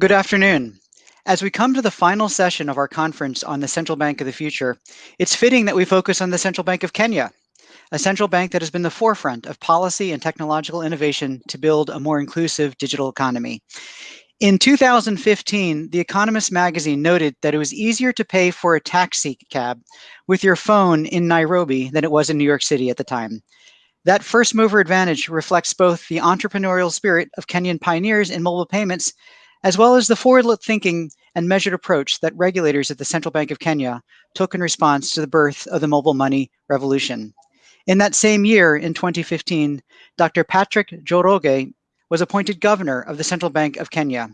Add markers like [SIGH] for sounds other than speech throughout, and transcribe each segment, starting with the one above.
Good afternoon. As we come to the final session of our conference on the Central Bank of the Future, it's fitting that we focus on the Central Bank of Kenya, a central bank that has been the forefront of policy and technological innovation to build a more inclusive digital economy. In 2015, The Economist magazine noted that it was easier to pay for a taxi cab with your phone in Nairobi than it was in New York City at the time. That first mover advantage reflects both the entrepreneurial spirit of Kenyan pioneers in mobile payments, as well as the forward thinking and measured approach that regulators at the Central Bank of Kenya took in response to the birth of the mobile money revolution. In that same year, in 2015, Dr. Patrick Njoroge was appointed governor of the Central Bank of Kenya.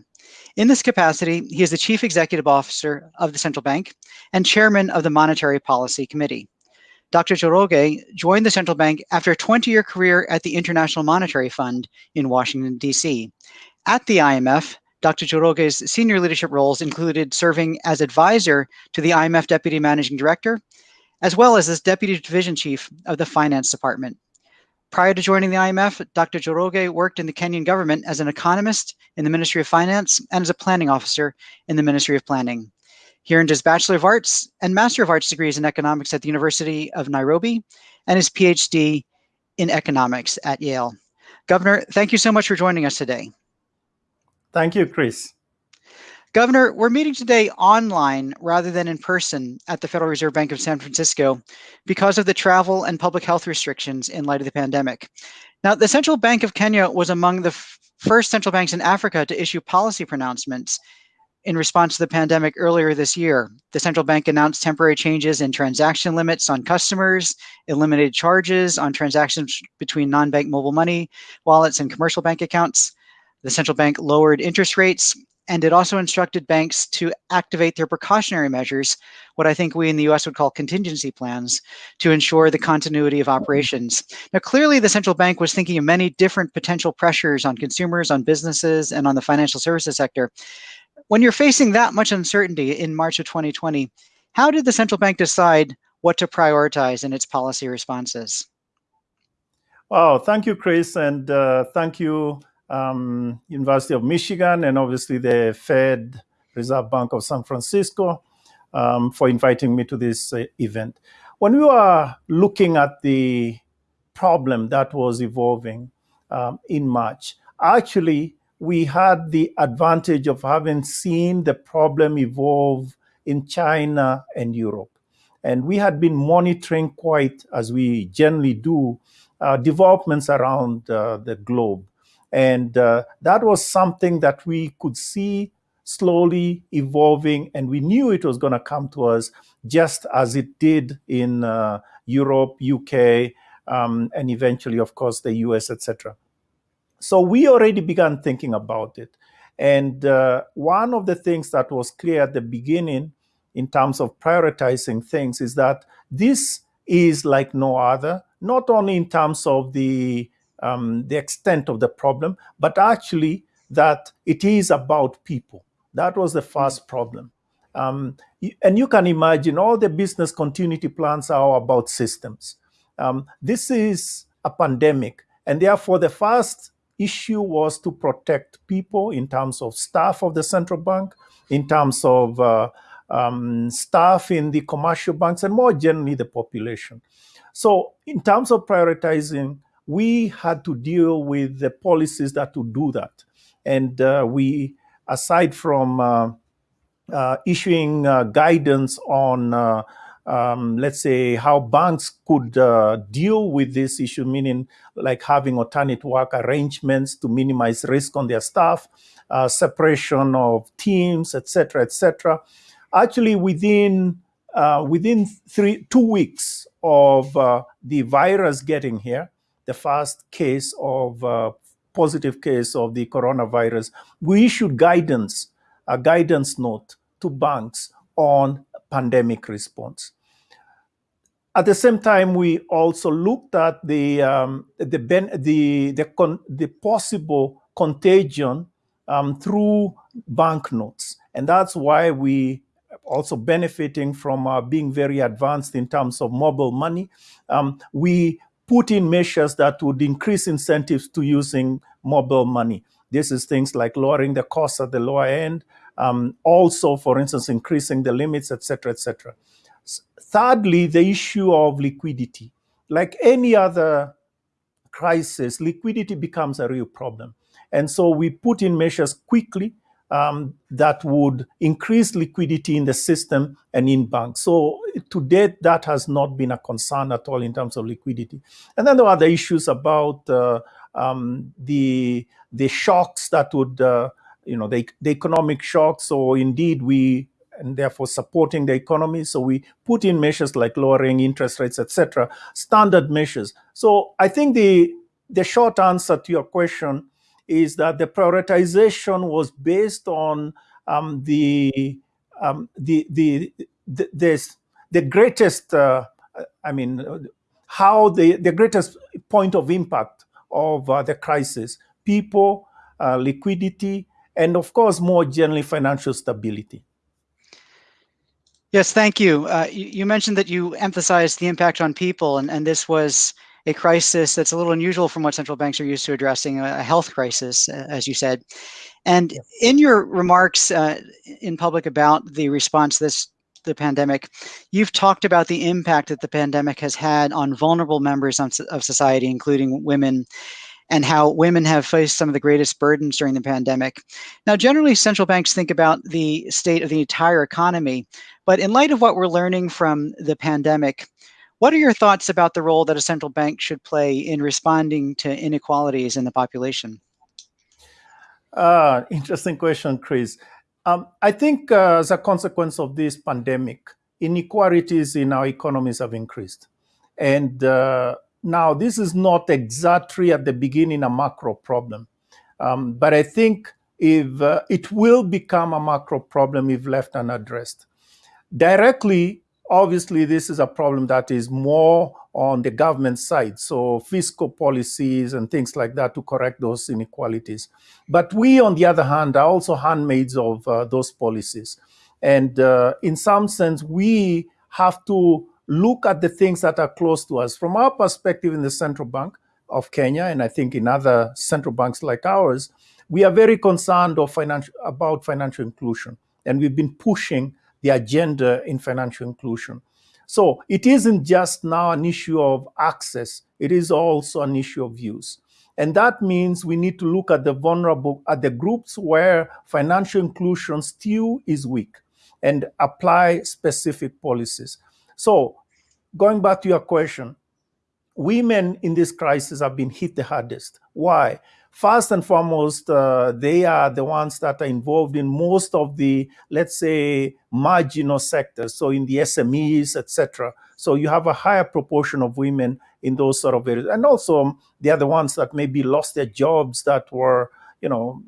In this capacity, he is the chief executive officer of the central bank and chairman of the Monetary Policy Committee. Dr. Njoroge joined the central bank after a 20-year career at the International Monetary Fund in Washington, D.C. At the IMF, Dr. Njoroge's senior leadership roles included serving as advisor to the IMF Deputy Managing Director, as well as as Deputy Division Chief of the Finance Department. Prior to joining the IMF, Dr. Njoroge worked in the Kenyan government as an economist in the Ministry of Finance and as a planning officer in the Ministry of Planning. He earned his Bachelor of Arts and Master of Arts degrees in economics at the University of Nairobi and his PhD in economics at Yale. Governor, thank you so much for joining us today. Thank you, Chris. Governor, we're meeting today online rather than in person at the Federal Reserve Bank of San Francisco because of the travel and public health restrictions in light of the pandemic. Now, the Central Bank of Kenya was among the first central banks in Africa to issue policy pronouncements in response to the pandemic earlier this year. The central bank announced temporary changes in transaction limits on customers, eliminated charges on transactions between non-bank mobile money wallets and commercial bank accounts. The central bank lowered interest rates and it also instructed banks to activate their precautionary measures, what I think we in the US would call contingency plans, to ensure the continuity of operations. Now, clearly, the central bank was thinking of many different potential pressures on consumers, on businesses, and on the financial services sector. When you're facing that much uncertainty in March of 2020, how did the central bank decide what to prioritize in its policy responses? Well, thank you, Chris, and uh, thank you um, University of Michigan, and obviously the Fed Reserve Bank of San Francisco um, for inviting me to this uh, event. When we were looking at the problem that was evolving um, in March, actually, we had the advantage of having seen the problem evolve in China and Europe. And we had been monitoring quite, as we generally do, uh, developments around uh, the globe. And uh, that was something that we could see slowly evolving, and we knew it was going to come to us just as it did in uh, Europe, UK, um, and eventually, of course, the US, etc. So we already began thinking about it. And uh, one of the things that was clear at the beginning in terms of prioritizing things is that this is like no other, not only in terms of the um, the extent of the problem, but actually that it is about people. That was the first problem. Um, and you can imagine all the business continuity plans are about systems. Um, this is a pandemic, and therefore the first issue was to protect people in terms of staff of the central bank, in terms of uh, um, staff in the commercial banks, and more generally the population. So in terms of prioritizing we had to deal with the policies that would do that. And uh, we, aside from uh, uh, issuing uh, guidance on, uh, um, let's say, how banks could uh, deal with this issue, meaning like having alternate work arrangements to minimize risk on their staff, separation of teams, etc., etc. Actually, within within three two weeks of the virus getting here, the first case of uh, positive case of the coronavirus, we issued guidance, a guidance note to banks on pandemic response. At the same time, we also looked at the um, the, ben, the the, con, the possible contagion um, through banknotes, and that's why we also benefiting from uh, being very advanced in terms of mobile money. Um, we put in measures that would increase incentives to using mobile money. This is things like lowering the costs at the lower end, um, also, for instance, increasing the limits, etc., etc. Thirdly, the issue of liquidity. Like any other crisis, liquidity becomes a real problem. And so we put in measures quickly um, that would increase liquidity in the system and in banks. So to date, that has not been a concern at all in terms of liquidity. And then there are the issues about uh, um, the the shocks that would, uh, you know, the, the economic shocks. So indeed, we and therefore supporting the economy. So we put in measures like lowering interest rates, etc., standard measures. So I think the the short answer to your question is that the prioritization was based on um, the, um, the, the, the, this, the greatest, uh, I mean, how the, the greatest point of impact of uh, the crisis, people, uh, liquidity, and of course, more generally, financial stability. Yes, thank you. Uh, you. you. mentioned that you emphasized the impact on people, and, and this was a crisis that's a little unusual from what central banks are used to addressing, a health crisis, as you said. And in your remarks uh, in public about the response to this the pandemic, you've talked about the impact that the pandemic has had on vulnerable members of society, including women, and how women have faced some of the greatest burdens during the pandemic. Now, generally, central banks think about the state of the entire economy, but in light of what we're learning from the pandemic, what are your thoughts about the role that a central bank should play in responding to inequalities in the population? Uh, interesting question, Chris. Um, I think uh, as a consequence of this pandemic, inequalities in our economies have increased. And uh, now, this is not exactly at the beginning a macro problem. Um, but I think if uh, it will become a macro problem if left unaddressed. Directly, obviously this is a problem that is more on the government side. So fiscal policies and things like that to correct those inequalities. But we on the other hand are also handmaids of uh, those policies. And uh, in some sense we have to look at the things that are close to us. From our perspective in the central bank of kenya and i think in other central banks like ours we are very concerned of financial, about financial inclusion. And we've been pushing the agenda in financial inclusion. So it isn't just now an issue of access, it is also an issue of use. And that means we need to look at the vulnerable, at the groups where financial inclusion still is weak and apply specific policies. So going back to your question, women in this crisis have been hit the hardest. Why? First and foremost, uh, they are the ones that are involved in most of the, let's say, marginal sectors. So in the SMEs, etc. So you have a higher proportion of women in those sort of areas, and also um, they are the ones that maybe lost their jobs that were, you know,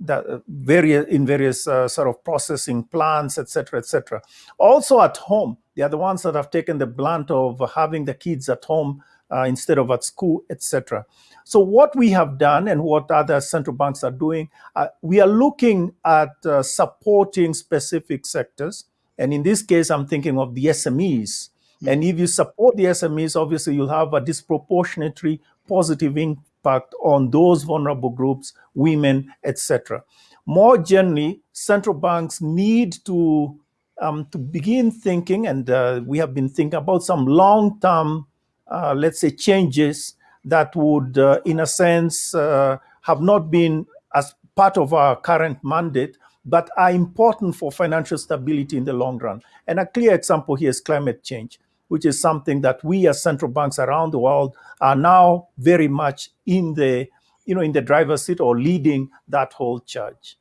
that uh, various in various uh, sort of processing plants, etc., etc. Also at home, they are the ones that have taken the blunt of having the kids at home instead of at school, etc. So what we have done and what other central banks are doing, uh, we are looking at uh, supporting specific sectors. And in this case, I'm thinking of the SMEs. Mm-hmm. And if you support the SMEs, obviously you'll have a disproportionately positive impact on those vulnerable groups, women, etc. More generally, central banks need to um, to begin thinking, and uh, we have been thinking about some long-term, uh, let's say, changes that would, uh, in a sense, uh, have not been as part of our current mandate, but are important for financial stability in the long run. And a clear example here is climate change, which is something that we as central banks around the world are now very much in the, you know, in the driver's seat or leading that whole charge.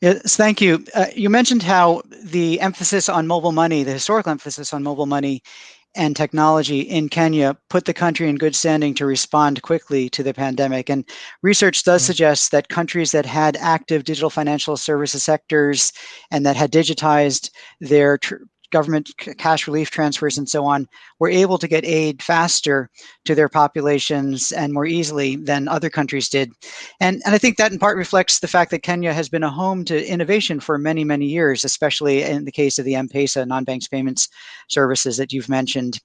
Yes, thank you. Uh, you mentioned how the emphasis on mobile money, the historical emphasis on mobile money, and technology in Kenya put the country in good standing to respond quickly to the pandemic. And research does mm-hmm. suggest that countries that had active digital financial services sectors and that had digitized their tr- government cash relief transfers and so on, were able to get aid faster to their populations and more easily than other countries did. And, and I think that in part reflects the fact that Kenya has been a home to innovation for many, many years, especially in the case of the M-Pesa non-banks payments services that you've mentioned.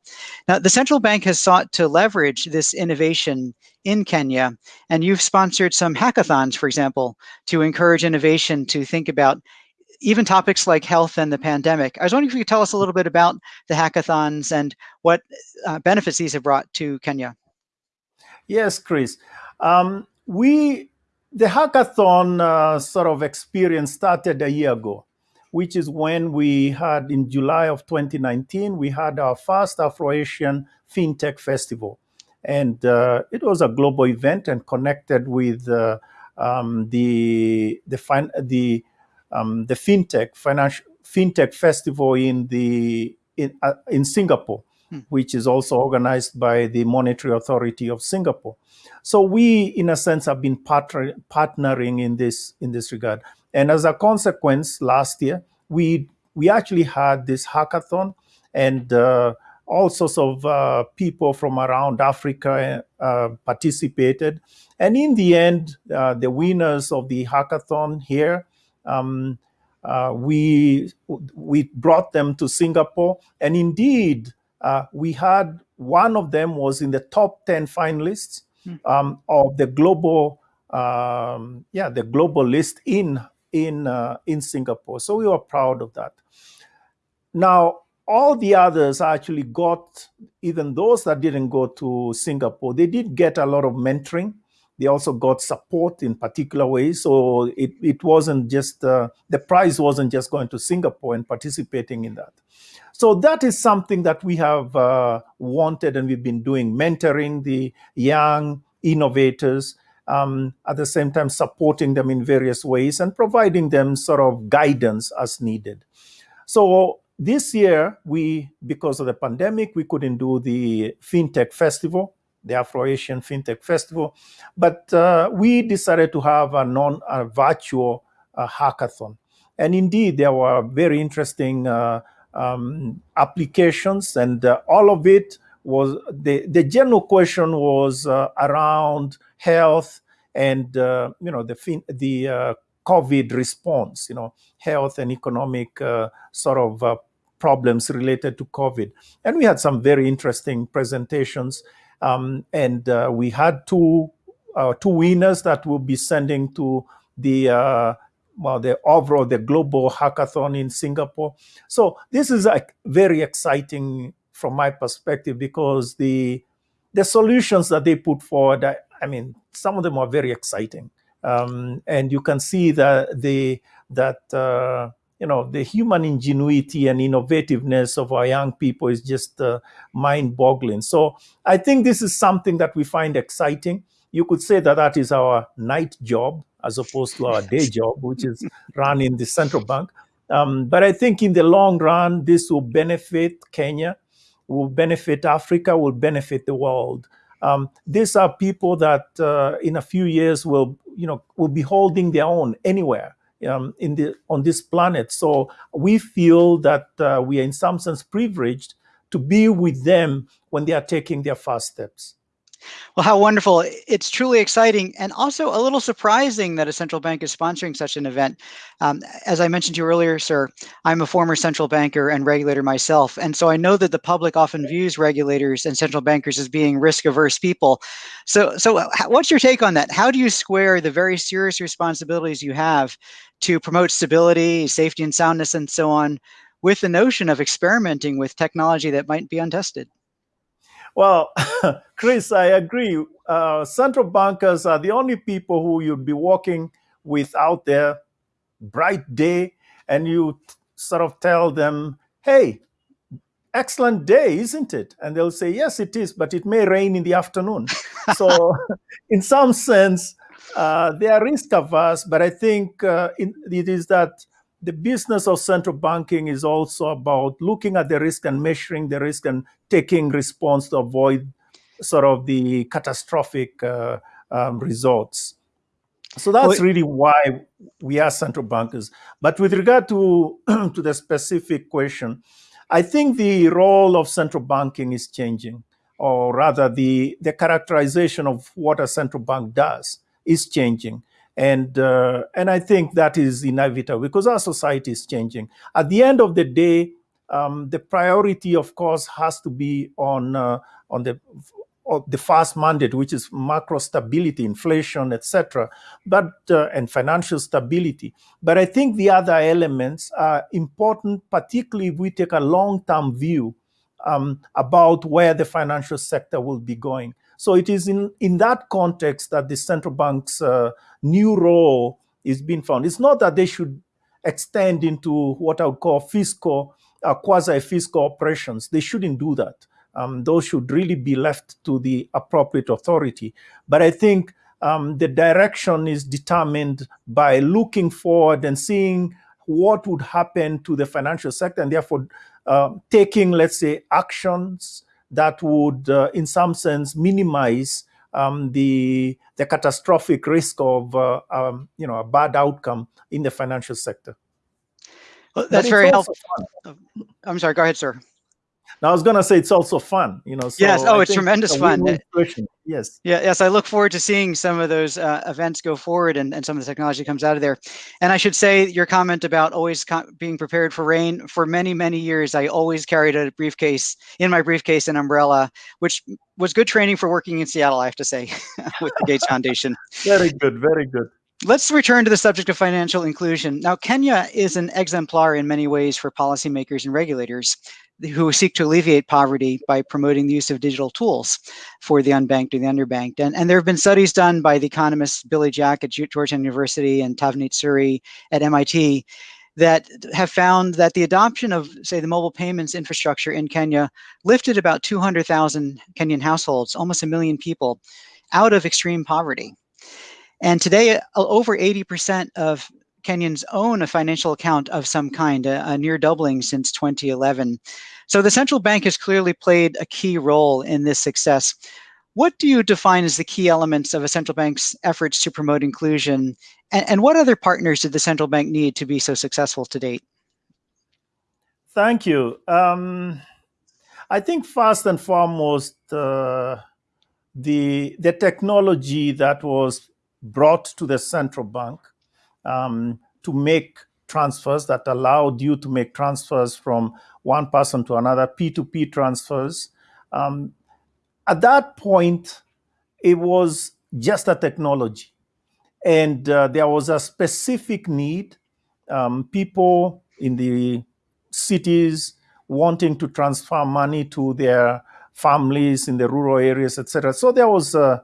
Now, the central bank has sought to leverage this innovation in Kenya, and you've sponsored some hackathons, for example, to encourage innovation to think about even topics like health and the pandemic. I was wondering if you could tell us a little bit about the hackathons and what uh, benefits these have brought to Kenya. Yes, Chris. Um, we the hackathon uh, sort of experience started a year ago, which is when we had in July of 2019 we had our first Afro-Asian FinTech Festival, and uh, it was a global event and connected with uh, um, the the fin- the um, the fintech financial fintech festival in the in, uh, in Singapore, hmm. which is also organized by the Monetary Authority of Singapore. So we, in a sense, have been partner, partnering in this in this regard. And as a consequence, last year we we actually had this hackathon, and uh, all sorts of uh, people from around Africa uh, participated. And in the end, uh, the winners of the hackathon here um, uh, we we brought them to Singapore, and indeed, uh, we had one of them was in the top ten finalists hmm. um, of the global um, yeah the global list in in uh, in Singapore. So we were proud of that. Now all the others actually got even those that didn't go to Singapore. They did get a lot of mentoring they also got support in particular ways. So it, it wasn't just, uh, the prize wasn't just going to Singapore and participating in that. So that is something that we have uh, wanted and we've been doing, mentoring the young innovators, um, at the same time supporting them in various ways and providing them sort of guidance as needed. So this year, we, because of the pandemic, we couldn't do the FinTech Festival the Afro-Asian FinTech Festival. But uh, we decided to have a non-virtual uh, hackathon. And indeed, there were very interesting uh, um, applications, and uh, all of it was the, the general question was uh, around health and uh, you know the fin- the COVID response, you know, health and economic sort of problems related to COVID. And we had some very interesting presentations. Um, and uh, we had two uh, two winners that we'll be sending to the uh, well the overall the global hackathon in Singapore. So this is like very exciting from my perspective because the the solutions that they put forward, I, I mean, some of them are very exciting, um, and you can see that the that uh, you know the human ingenuity and innovativeness of our young people is just uh, mind-boggling. So i think this is something that we find exciting. You could say that that is our night job as opposed to our day job which is [LAUGHS] running the central bank. Um, but i think in the long run this will benefit kenya will benefit africa will benefit the world. Um, these are people that uh, in a few years will you know will be holding their own anywhere um, in the on this planet. So we feel that uh, we are in some sense privileged to be with them when they are taking their first steps. Well, how wonderful. It's truly exciting and also a little surprising that a central bank is sponsoring such an event. Um, as I mentioned to you earlier, sir, I'm a former central banker and regulator myself. And so I know that the public often views regulators and central bankers as being risk averse people. So, so what's your take on that? How do you square the very serious responsibilities you have to promote stability, safety and soundness, and so on with the notion of experimenting with technology that might be untested? Well, [LAUGHS] Chris, I agree. Uh, central bankers are the only people who you'd be walking with out there, bright day, and you sort of tell them, hey, excellent day, isn't it? And they'll say, yes, it is, but it may rain in the afternoon. [LAUGHS] so, [LAUGHS] in some sense, uh, they are risk averse, but I think uh, in, it is that the business of central banking is also about looking at the risk and measuring the risk and taking response to avoid sort of the catastrophic uh, um, results. So that's really why we are central bankers. But with regard to [CLEARS THROAT] to the specific question, I think the role of central banking is changing, or rather, the, the characterization of what a central bank does is changing. And, uh, and I think that is inevitable because our society is changing. At the end of the day, um, the priority, of course, has to be on, uh, on the the first mandate, which is macro stability, inflation, etc., but uh, and financial stability. But I think the other elements are important, particularly if we take a long-term view um, about where the financial sector will be going. So it is in, in that context that the central bank's uh, new role is being found. It's not that they should extend into what I would call fiscal, uh, quasi-fiscal operations. They shouldn't do that um, those should really be left to the appropriate authority. But I think um, the direction is determined by looking forward and seeing what would happen to the financial sector and therefore uh, taking, let's say, actions that would, uh, in some sense, minimize um, the the catastrophic risk of uh, um, you know a bad outcome in the financial sector. Well, that's very helpful. I'm sorry. Go ahead, sir. Now I was gonna say it's also fun, you know. So yes. Oh, I it's tremendous it's fun. Yes. Yeah. Yes. I look forward to seeing some of those uh, events go forward and, and some of the technology comes out of there. And I should say your comment about always being prepared for rain. For many many years, I always carried a briefcase in my briefcase, an umbrella, which was good training for working in Seattle. I have to say, [LAUGHS] with the Gates Foundation. Very good. Very good. Let's return to the subject of financial inclusion. Now, Kenya is an exemplar in many ways for policymakers and regulators who seek to alleviate poverty by promoting the use of digital tools for the unbanked or the underbanked. And, and there have been studies done by the economists Billy Jack at Georgetown University and Tavneet Suri at MIT that have found that the adoption of, say, the mobile payments infrastructure in Kenya lifted about 200,000 Kenyan households, almost a million people, out of extreme poverty. And today, uh, over 80% of Kenyans own a financial account of some kind, a, a, near doubling since 2011. So the central bank has clearly played a key role in this success. What do you define as the key elements of a central bank's efforts to promote inclusion? And, and what other partners did the central bank need to be so successful to date? Thank you. Um, I think first and foremost, uh, the the technology that was brought to the central bank um, to make transfers that allowed you to make transfers from one person to another, P2P transfers. Um, at that point, it was just a technology. And uh, there was a specific need. Um, people in the cities wanting to transfer money to their families in the rural areas, etc. So there was a,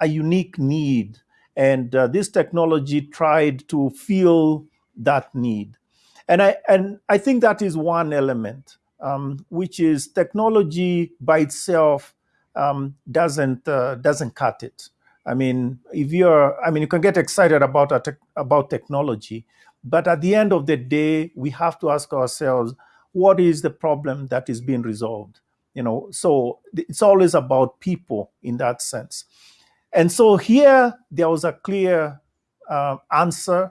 a unique need and uh, this technology tried to fill that need. And I, and I think that is one element, um, which is technology by itself um, doesn't, uh, doesn't cut it. I mean, if you're, I mean, you can get excited about, te about technology, but at the end of the day, we have to ask ourselves, what is the problem that is being resolved? You know, so it's always about people in that sense. And so here there was a clear uh, answer.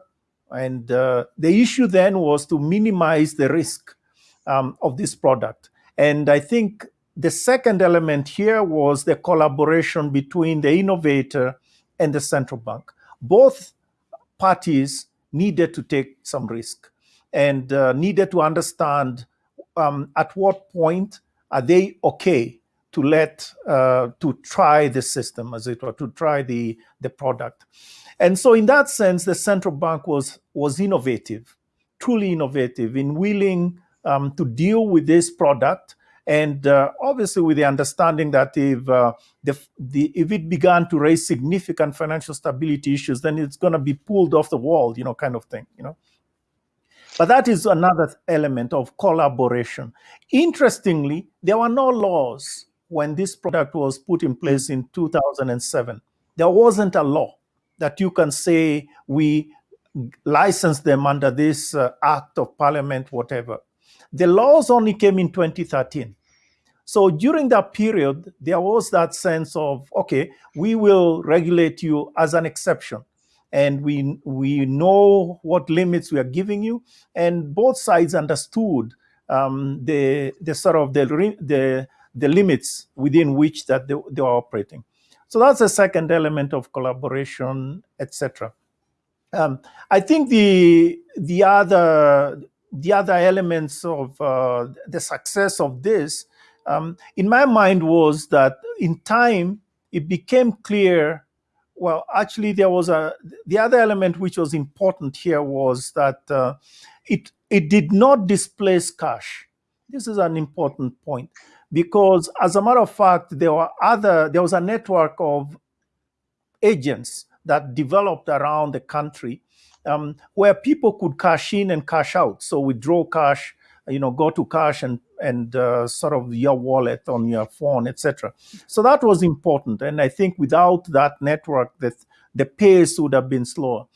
And uh, the issue then was to minimize the risk um, of this product. And I think the second element here was the collaboration between the innovator and the central bank. Both parties needed to take some risk and uh, needed to understand um, at what point are they okay to let uh, to try the system as it were to try the the product. And so in that sense the central bank was was innovative truly innovative in willing um, to deal with this product. And uh, obviously with the understanding that if uh, the, the if it began to raise significant financial stability issues then it's going to be pulled off the wall you know kind of thing you know. But that is another element of collaboration. Interestingly, there were no laws when this product was put in place in 2007, there wasn't a law that you can say we license them under this uh, act of parliament, whatever. The laws only came in 2013. So during that period, there was that sense of, okay, we will regulate you as an exception. And we, we know what limits we are giving you. And both sides understood um, the the sort of the the the limits within which that they, they are operating. So that's the second element of collaboration, etc. Um, I think the the other the other elements of uh, the success of this, um, in my mind, was that in time it became clear. Well, actually, there was a the other element which was important here was that uh, it it did not displace cash. This is an important point because, as a matter of fact, there were other there was a network of agents that developed around the country um, where people could cash in and cash out. So withdraw cash, you know, go to cash and and uh, sort of your wallet on your phone, etc. So that was important, and I think without that network, that the pace would have been slower.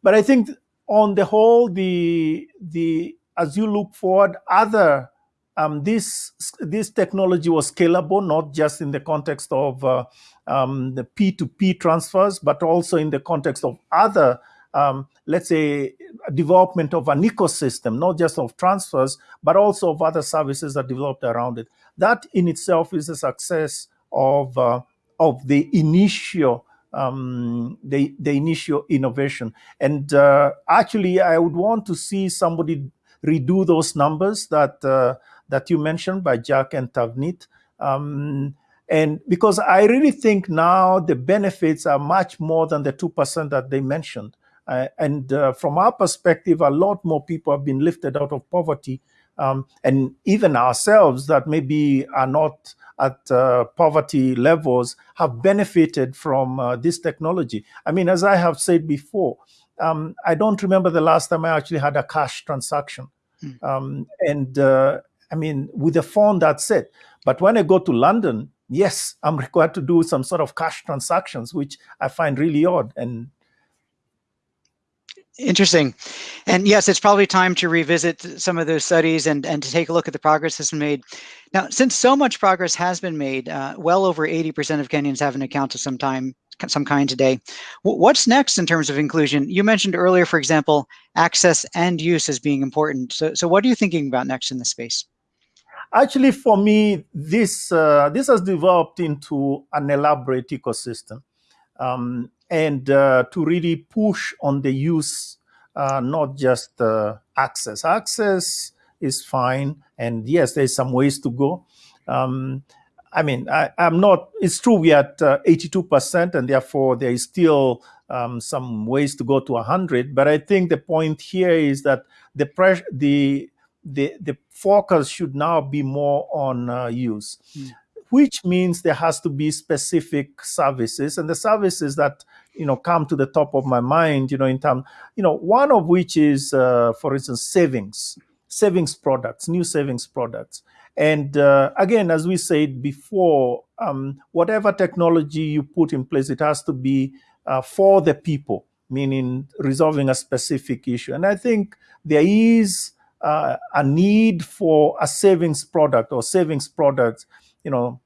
But I think on the whole, the the as you look forward, other um, this this technology was scalable, not just in the context of uh, um, the P2P transfers, but also in the context of other um, let's say, development of an ecosystem, not just of transfers, but also of other services that developed around it. That in itself is a success of uh, of the initial um, the the initial innovation. And uh, actually, I would want to see somebody redo those numbers that uh, that you mentioned by Jack and Tavneet. Um, and because I really think now the benefits are much more than the 2% that they mentioned. Uh, and uh, from our perspective, a lot more people have been lifted out of poverty. Um, and even ourselves that maybe are not at uh, poverty levels have benefited from uh, this technology. I mean, as I have said before, um, I don't remember the last time I actually had a cash transaction. Mm. Um, and uh, I mean, with a phone, that's it. But when I go to London, yes, I'm [LAUGHS] required to do some sort of cash transactions, which I find really odd. And Interesting. And yes, it's probably time to revisit some of those studies and, and to take a look at the progress that's been made. Now, since so much progress has been made, uh, well over 80% of Kenyans have an account of some time, some kind today. what's next in terms of inclusion? You mentioned earlier, for example, access and use as being important. So, so what are you thinking about next in this space? Actually, for me, this uh, this has developed into an elaborate ecosystem. Um, and uh, to really push on the use, uh, not just uh, access. Access is fine, and yes, there's some ways to go. Um, I mean, I, am not. It's true we are at 82%, and therefore there is still um, some ways to go to 100. But I think the point here is that the pressure, the the the focus should now be more on uh, use. Mm which means there has to be specific services and the services that you know come to the top of my mind you know in terms you know one of which is uh, for instance savings savings products new savings products and uh, again as we said before um, whatever technology you put in place it has to be uh, for the people meaning resolving a specific issue and i think there is uh, a need for a savings product or savings products you know,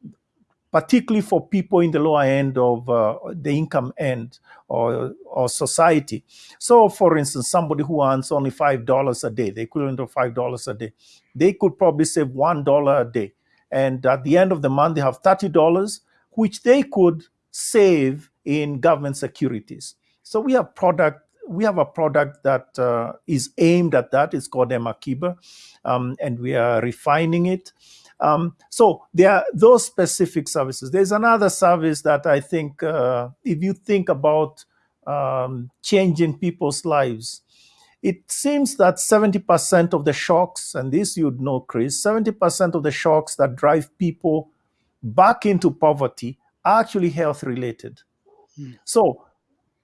particularly for people in the lower end of uh, the income end or, or society. So, for instance, somebody who earns only $5 a day, the equivalent of $5 a day, they could probably save $1 a day. And at the end of the month, they have $30, which they could save in government securities. So we have product we have a product that uh, is aimed at that. It's called M-Akiba, um, and we are refining it. Um, so there are those specific services. There's another service that I think, uh, if you think about um, changing people's lives, it seems that 70% of the shocks, and this you'd know, Chris, 70% of the shocks that drive people back into poverty are actually health related. Hmm. So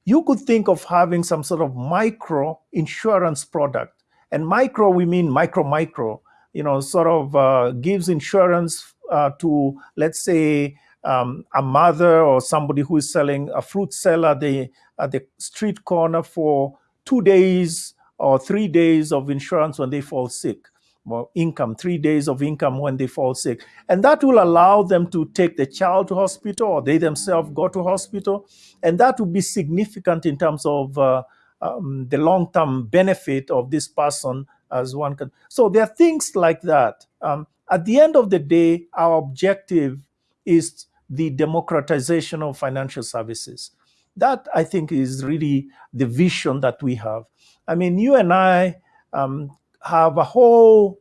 you could think of having some sort of micro insurance product. And micro, we mean micro, micro you know, sort of uh, gives insurance uh, to, let's say, um, a mother or somebody who is selling a fruit seller at the, at the street corner for two days or three days of insurance when they fall sick well, income, three days of income when they fall sick. And that will allow them to take the child to hospital or they themselves go to hospital. And that will be significant in terms of uh, um, the long-term benefit of this person as one can. So there are things like that. Um, at the end of the day, our objective is the democratization of financial services. That I think is really the vision that we have. I mean, you and I um, have a whole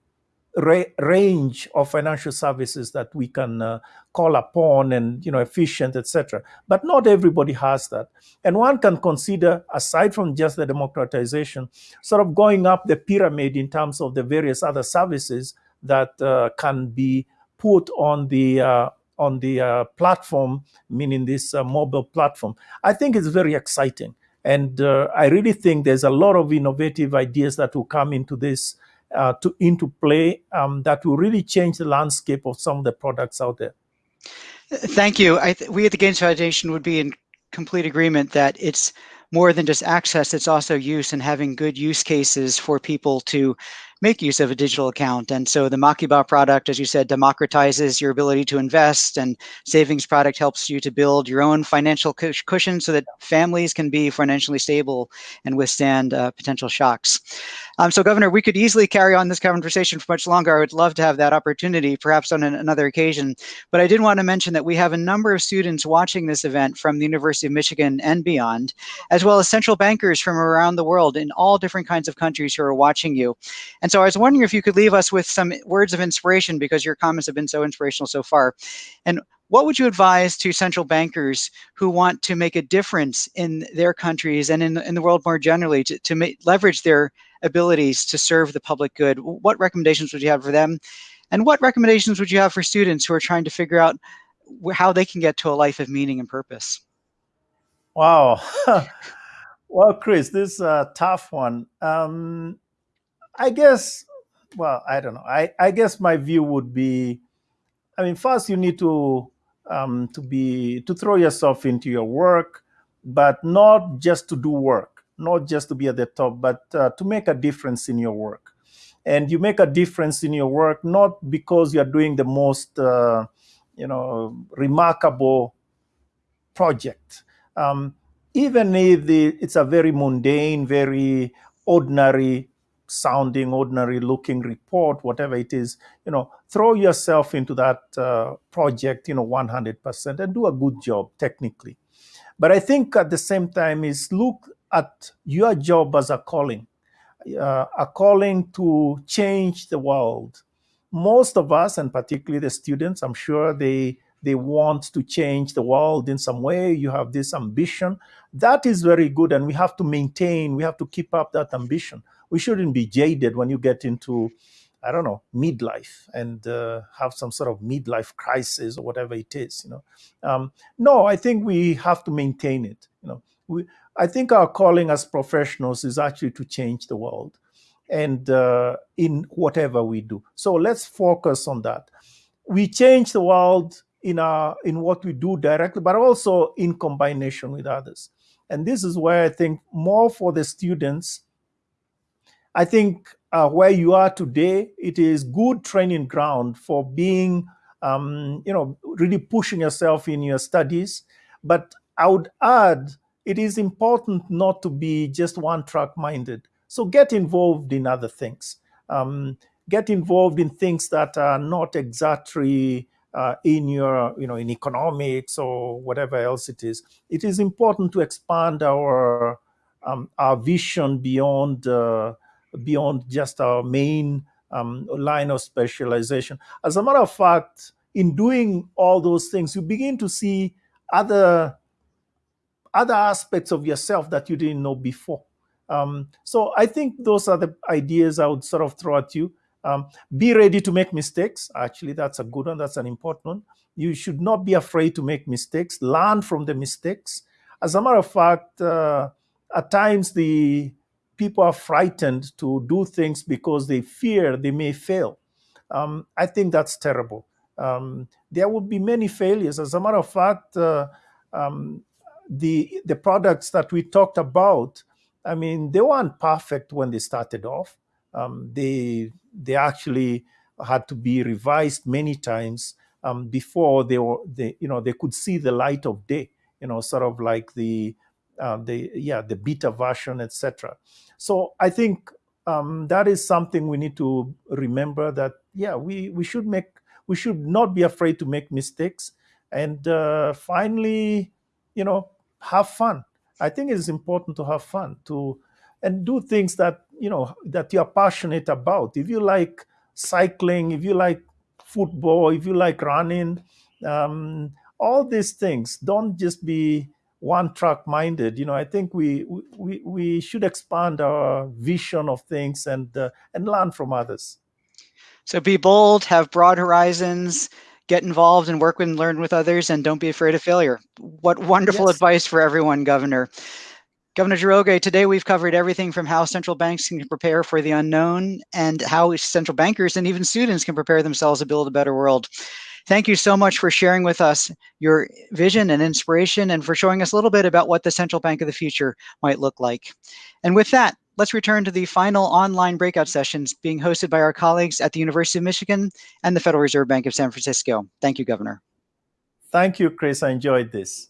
ra- range of financial services that we can uh, call upon and you know efficient etc but not everybody has that. And one can consider aside from just the democratization sort of going up the pyramid in terms of the various other services that uh, can be put on the uh, on the uh, platform meaning this uh, mobile platform. I think it's very exciting and uh, i really think there's a lot of innovative ideas that will come into this uh, to into play um, that will really change the landscape of some of the products out there. Thank you. We at the Gates Foundation would be in complete agreement that it's more than just access, it's also use and having good use cases for people to make use of a digital account. And so the Makiba product, as you said, democratizes your ability to invest and savings product helps you to build your own financial cushion so that families can be financially stable and withstand uh, potential shocks. Um, so Governor, we could easily carry on this conversation for much longer. I would love to have that opportunity, perhaps on an, another occasion. But I did want to mention that we have a number of students watching this event from the University of Michigan and beyond, as well as central bankers from around the world in all different kinds of countries who are watching you. And so I was wondering if you could leave us with some words of inspiration because your comments have been so inspirational so far. And what would you advise to central bankers who want to make a difference in their countries and in, in the world more generally to, to leverage their abilities to serve the public good? What recommendations would you have for them? And what recommendations would you have for students who are trying to figure out how they can get to a life of meaning and purpose? Wow. [LAUGHS] well, Chris, this is a tough one. Um, I guess, well, I don't know. I, I guess my view would be, I mean, first you need to um, to be to throw yourself into your work, but not just to do work, not just to be at the top, but uh, to make a difference in your work. And you make a difference in your work not because you're doing the most, uh, you know, remarkable project. Um, even if the, it's a very mundane, very ordinary sounding, ordinary looking report, whatever it is, you know, throw yourself into that uh, project, you know, 100% and do a good job technically. But I think at the same time is look at your job as a calling, uh, a calling to change the world. Most of us, and particularly the students, I'm sure they they want to change the world in some way. You have this ambition. That is very good, and we have to maintain, we have to keep up that ambition we shouldn't be jaded when you get into I don't know, midlife and uh, have some sort of midlife crisis or whatever it is, you know. Um, no, I think we have to maintain it. You know, we, I think our calling as professionals is actually to change the world, and uh, in whatever we do. So let's focus on that. We change the world in our in what we do directly, but also in combination with others. And this is where I think more for the students I think uh, where you are today, it is good training ground for being, um, you know, really pushing yourself in your studies. But I would add, it is important not to be just one track minded. So get involved in other things. Um, get involved in things that are not exactly uh, in your, you know, in economics or whatever else it is. It is important to expand our um, our vision beyond. Uh, beyond just our main um, line of specialization. As a matter of fact, in doing all those things, you begin to see other other aspects of yourself that you didn't know before. Um, so I think those are the ideas I would sort of throw at you. Um, be ready to make mistakes. Actually, that's a good one. That's an important one. You should not be afraid to make mistakes. Learn from the mistakes. As a matter of fact, uh, at times the people are frightened to do things because they fear they may fail. Um, I think that's terrible. Um, there will be many failures. As a matter of fact, uh, um, the the products that we talked about, I mean, they weren't perfect when they started off. Um, they they actually had to be revised many times um, before they were they you know they could see the light of day. You know, sort of like the uh, the yeah the beta version, etc. So I think um, that is something we need to remember that yeah we we should make we should not be afraid to make mistakes. And uh, finally you know have fun. I think it's important to have fun to and do things that you know that you're passionate about. If you like cycling if you like football if you like running um, all these things don't just be one track minded you know i think we we we should expand our vision of things and uh, and learn from others so be bold have broad horizons get involved and work with and learn with others and don't be afraid of failure what wonderful yes. advice for everyone governor Governor Njoroge, today we've covered everything from how central banks can prepare for the unknown and how central bankers and even students can prepare themselves to build a better world. Thank you so much for sharing with us your vision and inspiration and for showing us a little bit about what the central bank of the future might look like. And with that, let's return to the final online breakout sessions being hosted by our colleagues at the University of Michigan and the Federal Reserve Bank of San Francisco. Thank you, Governor. Thank you, Chris. I enjoyed this.